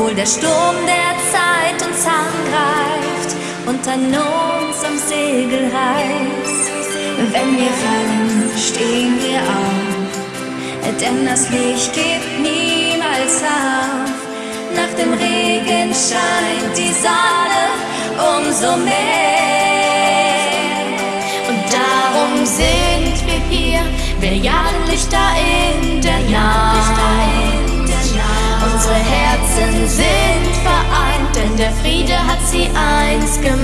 obwohl der Sturm der Zeit uns angreift und an uns am Segel reißt. Wenn wir fallen, stehen wir auf, denn das Licht gibt niemals auf. Nach dem Regen scheint die Sonne umso mehr und darum sehen der Friede hat sie eins gemacht.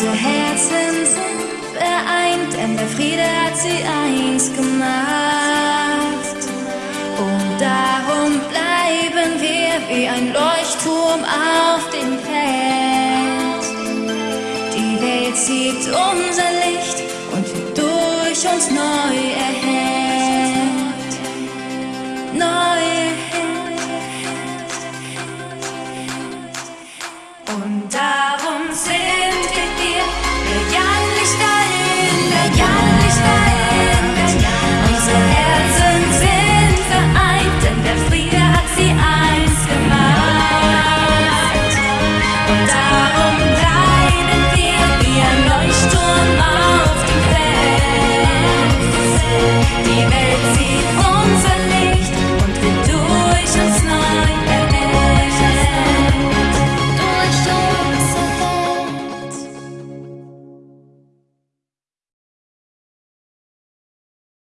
Unsere Herzen sind vereint, denn der Friede hat sie eins gemacht. Und darum bleiben wir wie ein Leuchtturm auf dem Feld. Die Welt sieht unser Licht und wird durch uns neu erhellt. Neu erhellt. Und darum sind Die Welt sieht